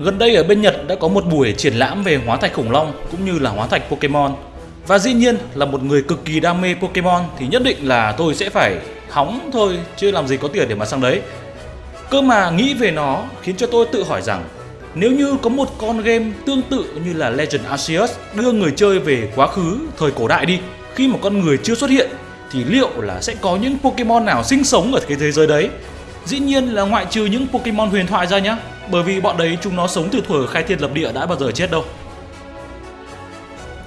Gần đây ở bên Nhật đã có một buổi triển lãm về hóa thạch khủng long cũng như là hóa thạch Pokemon. Và dĩ nhiên là một người cực kỳ đam mê Pokemon thì nhất định là tôi sẽ phải hóng thôi chứ làm gì có tiền để mà sang đấy. Cơ mà nghĩ về nó khiến cho tôi tự hỏi rằng nếu như có một con game tương tự như là Legend Arceus đưa người chơi về quá khứ thời cổ đại đi khi mà con người chưa xuất hiện thì liệu là sẽ có những Pokemon nào sinh sống ở cái thế giới đấy? Dĩ nhiên là ngoại trừ những Pokemon huyền thoại ra nhá, bởi vì bọn đấy chúng nó sống từ thuở khai thiên lập địa đã bao giờ chết đâu.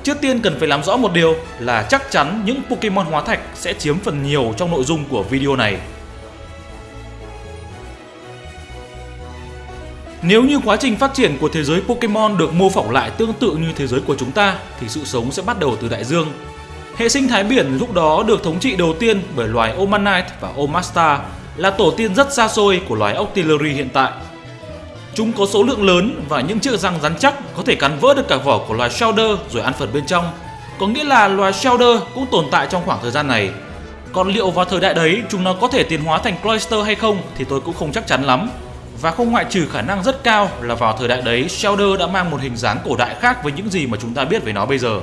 Trước tiên cần phải làm rõ một điều là chắc chắn những Pokemon hóa thạch sẽ chiếm phần nhiều trong nội dung của video này. Nếu như quá trình phát triển của thế giới Pokemon được mô phỏng lại tương tự như thế giới của chúng ta, thì sự sống sẽ bắt đầu từ đại dương. Hệ sinh thái biển lúc đó được thống trị đầu tiên bởi loài Omanite và Omasta là tổ tiên rất xa xôi của loài Octillery hiện tại. Chúng có số lượng lớn và những chiếc răng rắn chắc có thể cắn vỡ được cả vỏ của loài Shelder rồi ăn phần bên trong. Có nghĩa là loài Shelder cũng tồn tại trong khoảng thời gian này. Còn liệu vào thời đại đấy chúng nó có thể tiến hóa thành Cloyster hay không thì tôi cũng không chắc chắn lắm. Và không ngoại trừ khả năng rất cao là vào thời đại đấy Shelder đã mang một hình dáng cổ đại khác với những gì mà chúng ta biết về nó bây giờ.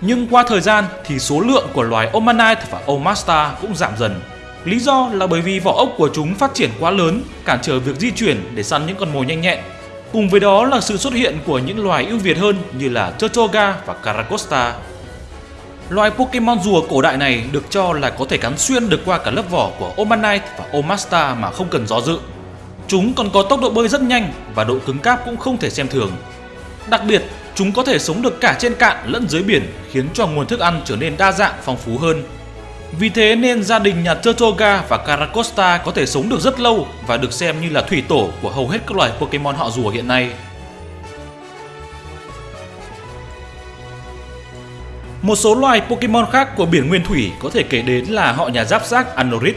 Nhưng qua thời gian thì số lượng của loài Omanite và Omasta cũng giảm dần. Lý do là bởi vì vỏ ốc của chúng phát triển quá lớn, cản trở việc di chuyển để săn những con mồi nhanh nhẹn. Cùng với đó là sự xuất hiện của những loài ưu việt hơn như là Tortuga và Caracosta. Loài Pokemon rùa cổ đại này được cho là có thể cắn xuyên được qua cả lớp vỏ của Omanite và Omasta mà không cần gió dự. Chúng còn có tốc độ bơi rất nhanh và độ cứng cáp cũng không thể xem thường. Đặc biệt, chúng có thể sống được cả trên cạn lẫn dưới biển khiến cho nguồn thức ăn trở nên đa dạng phong phú hơn. Vì thế nên gia đình nhà Turtoga và Caracosta có thể sống được rất lâu và được xem như là thủy tổ của hầu hết các loài Pokemon họ rùa hiện nay. Một số loài Pokemon khác của biển nguyên thủy có thể kể đến là họ nhà giáp xác Anorit.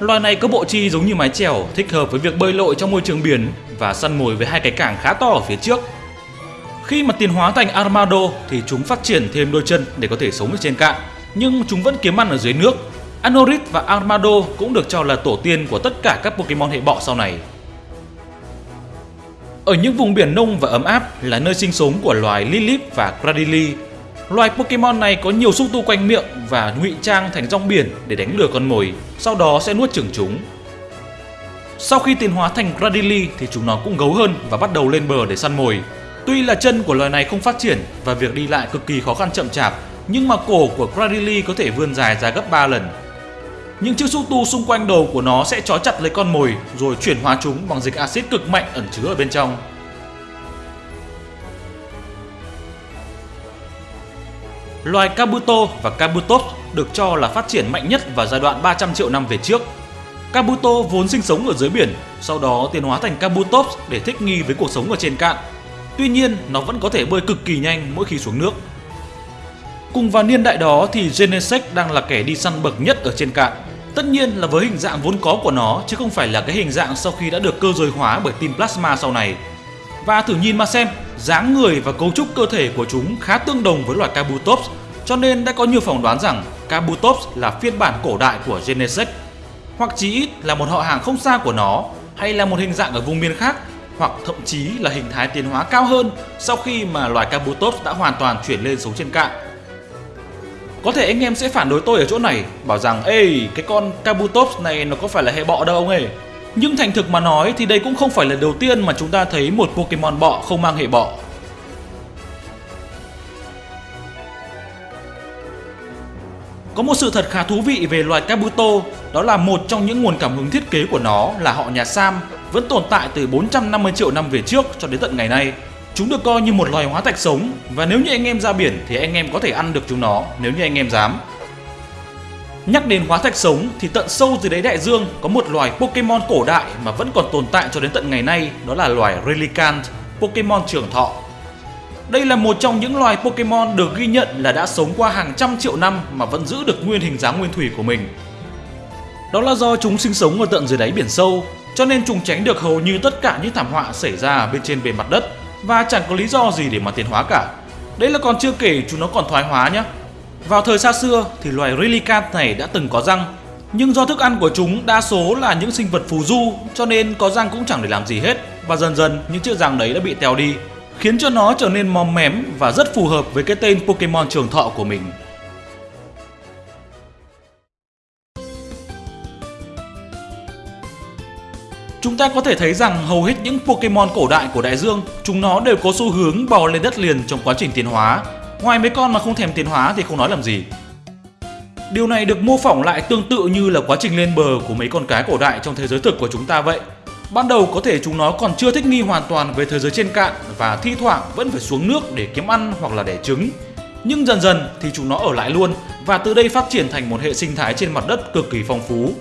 Loài này có bộ chi giống như mái chèo, thích hợp với việc bơi lội trong môi trường biển và săn mồi với hai cái cảng khá to ở phía trước. Khi mà tiến hóa thành Armado thì chúng phát triển thêm đôi chân để có thể sống ở trên cạn, nhưng chúng vẫn kiếm ăn ở dưới nước. Anorit và Armado cũng được cho là tổ tiên của tất cả các Pokemon hệ bọ sau này. Ở những vùng biển nông và ấm áp là nơi sinh sống của loài Lilip và Cradily Loài Pokemon này có nhiều xúc tu quanh miệng và ngụy trang thành rong biển để đánh lừa con mồi, sau đó sẽ nuốt chửng chúng. Sau khi tiến hóa thành Gradily thì chúng nó cũng gấu hơn và bắt đầu lên bờ để săn mồi. Tuy là chân của loài này không phát triển và việc đi lại cực kỳ khó khăn chậm chạp, nhưng mà cổ của Gradily có thể vươn dài ra gấp 3 lần. Những chiếc xúc tu xung quanh đầu của nó sẽ trói chặt lấy con mồi rồi chuyển hóa chúng bằng dịch axit cực mạnh ẩn chứa ở bên trong. Loài Kabuto và Kabutops được cho là phát triển mạnh nhất vào giai đoạn 300 triệu năm về trước. Kabuto vốn sinh sống ở dưới biển, sau đó tiến hóa thành Kabutops để thích nghi với cuộc sống ở trên cạn. Tuy nhiên, nó vẫn có thể bơi cực kỳ nhanh mỗi khi xuống nước. Cùng vào niên đại đó thì Genesect đang là kẻ đi săn bậc nhất ở trên cạn. Tất nhiên là với hình dạng vốn có của nó chứ không phải là cái hình dạng sau khi đã được cơ giới hóa bởi team Plasma sau này. Và thử nhìn mà xem, dáng người và cấu trúc cơ thể của chúng khá tương đồng với loài Kabutops, cho nên đã có nhiều phỏng đoán rằng Kabutops là phiên bản cổ đại của Genesect, hoặc chí ít là một họ hàng không xa của nó, hay là một hình dạng ở vùng miền khác, hoặc thậm chí là hình thái tiến hóa cao hơn sau khi mà loài Kabutops đã hoàn toàn chuyển lên sống trên cạn. Có thể anh em sẽ phản đối tôi ở chỗ này, bảo rằng Ê, cái con Kabutops này nó có phải là hệ bọ đâu ông ấy nhưng thành thực mà nói thì đây cũng không phải là đầu tiên mà chúng ta thấy một Pokemon bọ không mang hệ bọ. Có một sự thật khá thú vị về loài Kabuto, đó là một trong những nguồn cảm hứng thiết kế của nó là họ nhà Sam vẫn tồn tại từ 450 triệu năm về trước cho đến tận ngày nay. Chúng được coi như một loài hóa thạch sống và nếu như anh em ra biển thì anh em có thể ăn được chúng nó nếu như anh em dám. Nhắc đến hóa thạch sống thì tận sâu dưới đáy đại dương có một loài Pokemon cổ đại mà vẫn còn tồn tại cho đến tận ngày nay, đó là loài Relicanth, Pokemon trường thọ. Đây là một trong những loài Pokemon được ghi nhận là đã sống qua hàng trăm triệu năm mà vẫn giữ được nguyên hình dáng nguyên thủy của mình. Đó là do chúng sinh sống ở tận dưới đáy biển sâu, cho nên chúng tránh được hầu như tất cả những thảm họa xảy ra bên trên bề mặt đất và chẳng có lý do gì để mà tiến hóa cả. Đấy là còn chưa kể chúng nó còn thoái hóa nhé. Vào thời xa xưa thì loài Relicanth này đã từng có răng. Nhưng do thức ăn của chúng đa số là những sinh vật phù du, cho nên có răng cũng chẳng để làm gì hết và dần dần, những chiếc răng đấy đã bị teo đi, khiến cho nó trở nên mòm mém và rất phù hợp với cái tên Pokemon trường thọ của mình. Chúng ta có thể thấy rằng hầu hết những Pokemon cổ đại của đại dương, chúng nó đều có xu hướng bò lên đất liền trong quá trình tiến hóa. Ngoài mấy con mà không thèm tiến hóa thì không nói làm gì. Điều này được mô phỏng lại tương tự như là quá trình lên bờ của mấy con cá cổ đại trong thế giới thực của chúng ta vậy. Ban đầu có thể chúng nó còn chưa thích nghi hoàn toàn với thế giới trên cạn và thi thoảng vẫn phải xuống nước để kiếm ăn hoặc là đẻ trứng. Nhưng dần dần thì chúng nó ở lại luôn và từ đây phát triển thành một hệ sinh thái trên mặt đất cực kỳ phong phú.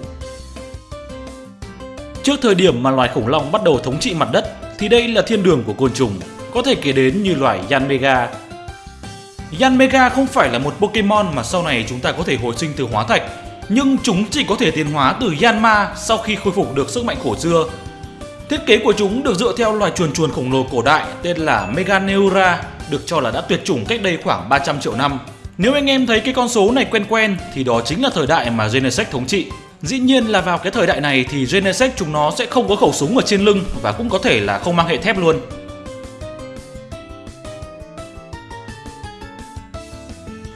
Trước thời điểm mà loài khủng long bắt đầu thống trị mặt đất thì đây là thiên đường của côn trùng, có thể kể đến như loài Yanmega. Yanmega không phải là một Pokemon mà sau này chúng ta có thể hồi sinh từ hóa thạch, nhưng chúng chỉ có thể tiến hóa từ Yanma sau khi khôi phục được sức mạnh cổ xưa. Thiết kế của chúng được dựa theo loài chuồn chuồn khổng lồ cổ đại tên là Meganeura, được cho là đã tuyệt chủng cách đây khoảng 300 triệu năm. Nếu anh em thấy cái con số này quen quen thì đó chính là thời đại mà Genesect thống trị. Dĩ nhiên là vào cái thời đại này thì Genesect chúng nó sẽ không có khẩu súng ở trên lưng và cũng có thể là không mang hệ thép luôn.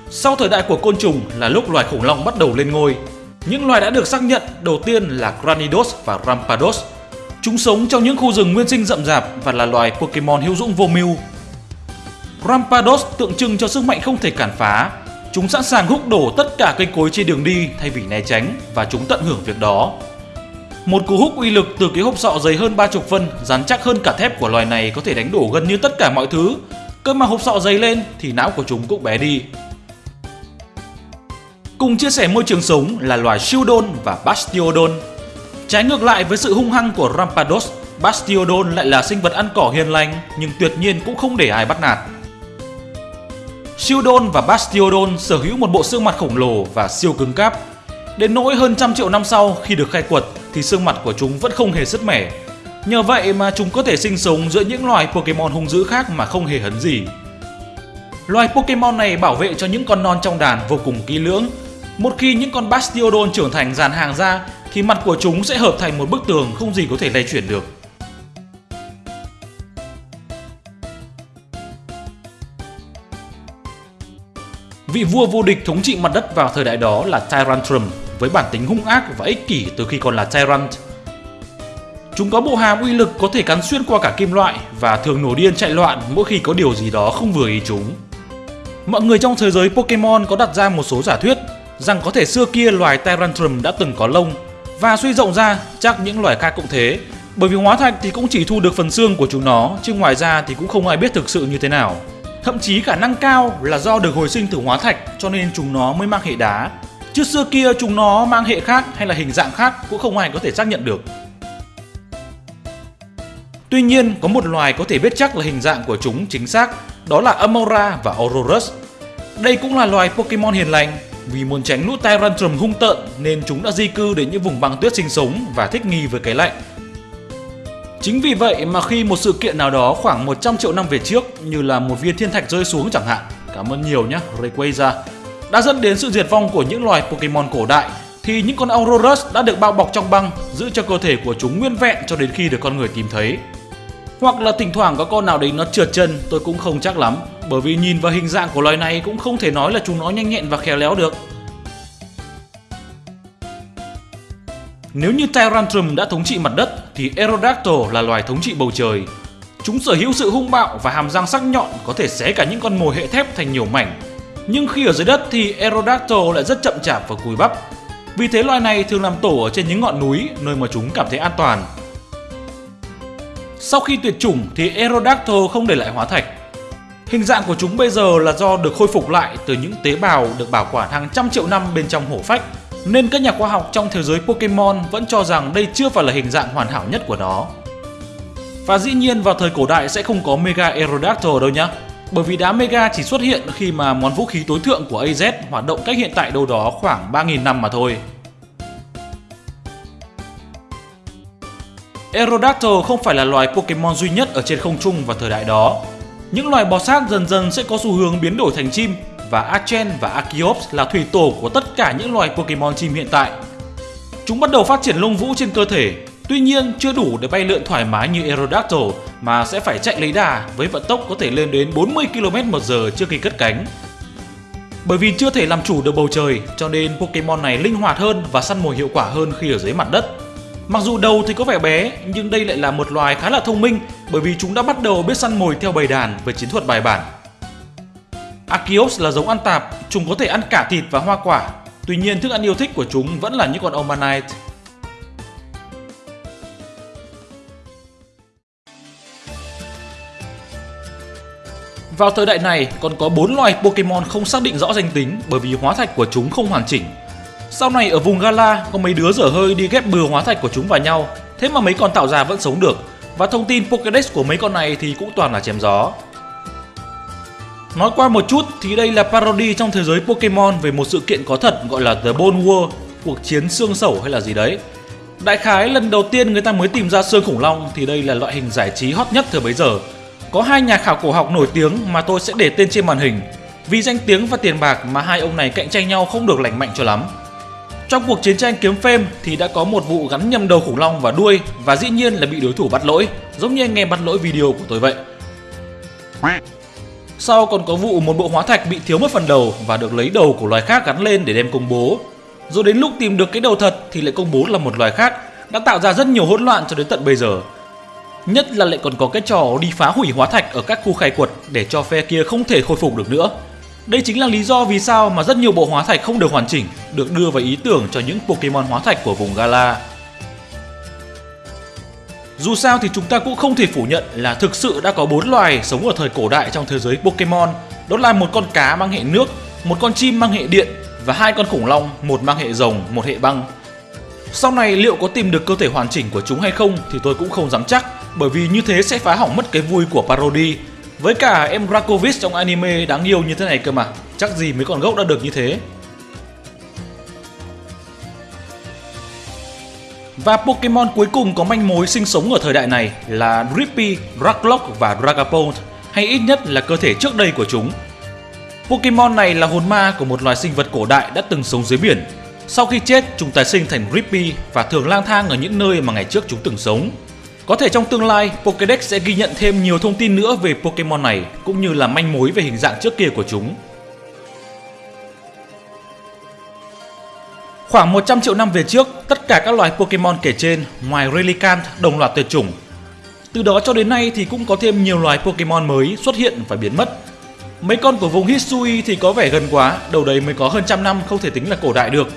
Sau thời đại của côn trùng là lúc loài khủng long bắt đầu lên ngôi. Những loài đã được xác nhận đầu tiên là Granidos và Rampados. Chúng sống trong những khu rừng nguyên sinh rậm rạp và là loài Pokemon hữu dụng vô mưu. Rampados tượng trưng cho sức mạnh không thể cản phá Chúng sẵn sàng húc đổ tất cả cây cối trên đường đi thay vì né tránh và chúng tận hưởng việc đó. Một cú húc uy lực từ cái hộp sọ dày hơn 30 phân, rắn chắc hơn cả thép của loài này có thể đánh đổ gần như tất cả mọi thứ. Cơ mà hộp sọ dày lên thì não của chúng cũng bé đi. Cùng chia sẻ môi trường sống là loài Shieldon và Bastiodon. Trái ngược lại với sự hung hăng của Rampados, Bastiodon lại là sinh vật ăn cỏ hiền lành nhưng tuyệt nhiên cũng không để ai bắt nạt. Shieldon và Bastiodon sở hữu một bộ xương mặt khổng lồ và siêu cứng cáp. Đến nỗi hơn trăm triệu năm sau, khi được khai quật, thì xương mặt của chúng vẫn không hề sứt mẻ. Nhờ vậy mà chúng có thể sinh sống giữa những loài Pokemon hung dữ khác mà không hề hấn gì. Loài Pokemon này bảo vệ cho những con non trong đàn vô cùng kỹ lưỡng. Một khi những con Bastiodon trưởng thành dàn hàng ra, thì mặt của chúng sẽ hợp thành một bức tường không gì có thể lay chuyển được. Vị vua vô địch thống trị mặt đất vào thời đại đó là Tyrantrum, với bản tính hung ác và ích kỷ từ khi còn là Tyrant. Chúng có bộ hàm uy lực có thể cắn xuyên qua cả kim loại và thường nổi điên chạy loạn mỗi khi có điều gì đó không vừa ý chúng. Mọi người trong thế giới Pokemon có đặt ra một số giả thuyết rằng có thể xưa kia loài Tyrantrum đã từng có lông và suy rộng ra chắc những loài khác cũng thế, bởi vì hóa thạch thì cũng chỉ thu được phần xương của chúng nó, chứ ngoài ra thì cũng không ai biết thực sự như thế nào. Thậm chí khả năng cao là do được hồi sinh từ hóa thạch cho nên chúng nó mới mang hệ đá. Chứ xưa kia chúng nó mang hệ khác hay là hình dạng khác cũng không ai có thể xác nhận được. Tuy nhiên, có một loài có thể biết chắc là hình dạng của chúng chính xác, đó là Amora và Aurorus. Đây cũng là loài Pokemon hiền lành, vì muốn tránh lũ Tyrantrum hung tợn nên chúng đã di cư đến những vùng băng tuyết sinh sống và thích nghi với cái lạnh. Chính vì vậy mà khi một sự kiện nào đó khoảng 100 triệu năm về trước như là một viên thiên thạch rơi xuống chẳng hạn, cảm ơn nhiều nhé Rayquaza, đã dẫn đến sự diệt vong của những loài Pokemon cổ đại thì những con Aurorus đã được bao bọc trong băng giữ cho cơ thể của chúng nguyên vẹn cho đến khi được con người tìm thấy. Hoặc là thỉnh thoảng có con nào đấy nó trượt chân tôi cũng không chắc lắm bởi vì nhìn vào hình dạng của loài này cũng không thể nói là chúng nó nhanh nhẹn và khéo léo được. Nếu như Tyrantrum đã thống trị mặt đất, thì Aerodactyl là loài thống trị bầu trời. Chúng sở hữu sự hung bạo và hàm răng sắc nhọn có thể xé cả những con mồi hệ thép thành nhiều mảnh. Nhưng khi ở dưới đất thì Aerodactyl lại rất chậm chạp và cùi bắp. Vì thế loài này thường làm tổ ở trên những ngọn núi, nơi mà chúng cảm thấy an toàn. Sau khi tuyệt chủng thì Aerodactyl không để lại hóa thạch. Hình dạng của chúng bây giờ là do được khôi phục lại từ những tế bào được bảo quản hàng trăm triệu năm bên trong hổ phách nên các nhà khoa học trong thế giới Pokemon vẫn cho rằng đây chưa phải là hình dạng hoàn hảo nhất của nó. Và dĩ nhiên vào thời cổ đại sẽ không có Mega Aerodactyl đâu nhá. Bởi vì đá Mega chỉ xuất hiện khi mà món vũ khí tối thượng của AZ hoạt động cách hiện tại đâu đó khoảng 3.000 năm mà thôi. Aerodactyl không phải là loài Pokemon duy nhất ở trên không trung vào thời đại đó. Những loài bò sát dần dần sẽ có xu hướng biến đổi thành chim và Archen và Archeops là thủy tổ của tất cả những loài Pokemon chim hiện tại. Chúng bắt đầu phát triển lông vũ trên cơ thể, tuy nhiên chưa đủ để bay lượn thoải mái như Aerodactyl mà sẽ phải chạy lấy đà với vận tốc có thể lên đến 40 km/h trước khi cất cánh. Bởi vì chưa thể làm chủ được bầu trời cho nên Pokemon này linh hoạt hơn và săn mồi hiệu quả hơn khi ở dưới mặt đất. Mặc dù đầu thì có vẻ bé nhưng đây lại là một loài khá là thông minh bởi vì chúng đã bắt đầu biết săn mồi theo bầy đàn với chiến thuật bài bản. Arceus là giống ăn tạp, chúng có thể ăn cả thịt và hoa quả. Tuy nhiên thức ăn yêu thích của chúng vẫn là những con Omanite. Vào thời đại này còn có 4 loài Pokemon không xác định rõ danh tính bởi vì hóa thạch của chúng không hoàn chỉnh. Sau này ở vùng Gala có mấy đứa dở hơi đi ghép bừa hóa thạch của chúng vào nhau, thế mà mấy con tạo ra vẫn sống được. Và thông tin Pokédex của mấy con này thì cũng toàn là chém gió. Nói qua một chút thì đây là parody trong thế giới Pokemon về một sự kiện có thật gọi là The Bone War, cuộc chiến xương sẩu hay là gì đấy. Đại khái lần đầu tiên người ta mới tìm ra xương khủng long thì đây là loại hình giải trí hot nhất thời bấy giờ. Có hai nhà khảo cổ học nổi tiếng mà tôi sẽ để tên trên màn hình. Vì danh tiếng và tiền bạc mà hai ông này cạnh tranh nhau không được lành mạnh cho lắm. Trong cuộc chiến tranh kiếm phêm thì đã có một vụ gắn nhầm đầu khủng long và đuôi và dĩ nhiên là bị đối thủ bắt lỗi, giống như anh em bắt lỗi video của tôi vậy. Sau còn có vụ một bộ hóa thạch bị thiếu mất phần đầu và được lấy đầu của loài khác gắn lên để đem công bố. Rồi đến lúc tìm được cái đầu thật thì lại công bố là một loài khác, đã tạo ra rất nhiều hỗn loạn cho đến tận bây giờ. Nhất là lại còn có cái trò đi phá hủy hóa thạch ở các khu khai quật để cho phe kia không thể khôi phục được nữa. Đây chính là lý do vì sao mà rất nhiều bộ hóa thạch không được hoàn chỉnh được đưa vào ý tưởng cho những Pokemon hóa thạch của vùng Gala. Dù sao thì chúng ta cũng không thể phủ nhận là thực sự đã có bốn loài sống ở thời cổ đại trong thế giới Pokemon. Đó là một con cá mang hệ nước, một con chim mang hệ điện và hai con khủng long, một mang hệ rồng, một hệ băng. Sau này liệu có tìm được cơ thể hoàn chỉnh của chúng hay không thì tôi cũng không dám chắc bởi vì như thế sẽ phá hỏng mất cái vui của parody. Với cả em Dracovic trong anime đáng yêu như thế này cơ mà, chắc gì mấy con gốc đã được như thế. Và Pokemon cuối cùng có manh mối sinh sống ở thời đại này là Drippy, Draglock và Dragapult, hay ít nhất là cơ thể trước đây của chúng. Pokemon này là hồn ma của một loài sinh vật cổ đại đã từng sống dưới biển. Sau khi chết, chúng tái sinh thành Drippy và thường lang thang ở những nơi mà ngày trước chúng từng sống. Có thể trong tương lai, Pokédex sẽ ghi nhận thêm nhiều thông tin nữa về Pokemon này, cũng như là manh mối về hình dạng trước kia của chúng. Khoảng 100 triệu năm về trước, tất cả các loài Pokemon kể trên, ngoài Relicant đồng loạt tuyệt chủng. Từ đó cho đến nay thì cũng có thêm nhiều loài Pokemon mới xuất hiện và biến mất. Mấy con của vùng Hisui thì có vẻ gần quá, đầu đấy mới có hơn trăm năm không thể tính là cổ đại được.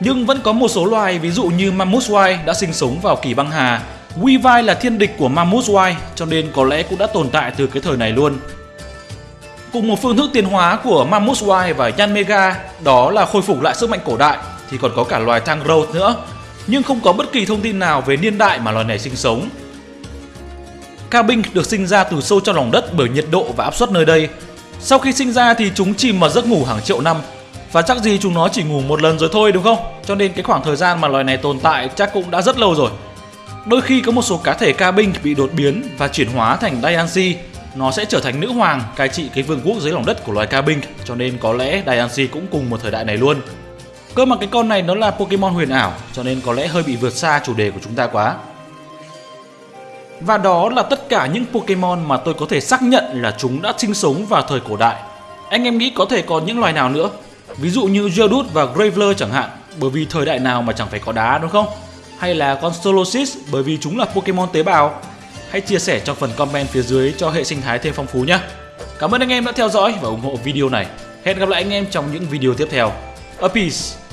Nhưng vẫn có một số loài ví dụ như Mammothwine đã sinh sống vào kỳ băng hà. Weavile là thiên địch của Mammothwine cho nên có lẽ cũng đã tồn tại từ cái thời này luôn. Cùng một phương thức tiến hóa của Mammothwine và Yanmega đó là khôi phục lại sức mạnh cổ đại thì còn có cả loài thang Tangrowth nữa, nhưng không có bất kỳ thông tin nào về niên đại mà loài này sinh sống. Cabin được sinh ra từ sâu trong lòng đất bởi nhiệt độ và áp suất nơi đây. Sau khi sinh ra thì chúng chìm vào giấc ngủ hàng triệu năm và chắc gì chúng nó chỉ ngủ một lần rồi thôi, đúng không? Cho nên cái khoảng thời gian mà loài này tồn tại chắc cũng đã rất lâu rồi. Đôi khi có một số cá thể cabin bị đột biến và chuyển hóa thành diancy nó sẽ trở thành nữ hoàng cai trị cái vương quốc dưới lòng đất của loài cabin cho nên có lẽ diancy cũng cùng một thời đại này luôn. Cơ mà cái con này nó là Pokemon huyền ảo cho nên có lẽ hơi bị vượt xa chủ đề của chúng ta quá. Và đó là tất cả những Pokemon mà tôi có thể xác nhận là chúng đã sinh sống vào thời cổ đại. Anh em nghĩ có thể còn những loài nào nữa? Ví dụ như Geodude và Graveler chẳng hạn, bởi vì thời đại nào mà chẳng phải có đá đúng không? Hay là con Solosis bởi vì chúng là Pokemon tế bào? Hãy chia sẻ trong phần comment phía dưới cho hệ sinh thái thêm phong phú nhé. Cảm ơn anh em đã theo dõi và ủng hộ video này. Hẹn gặp lại anh em trong những video tiếp theo. A peace!